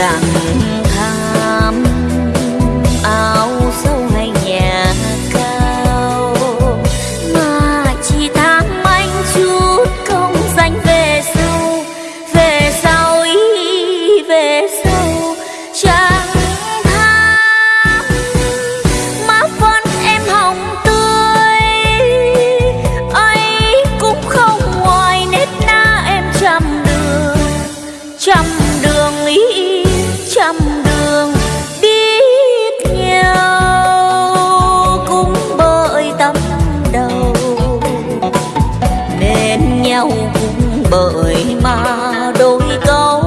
chẳng tham áo sâu hay nhà cao. Mà chỉ tham anh chút công danh về sau về sau ý, về sau chẳng tham. Má phân em hồng tươi, ấy cũng không ngoài nét na em trăm đường, trăm bởi mà đôi câu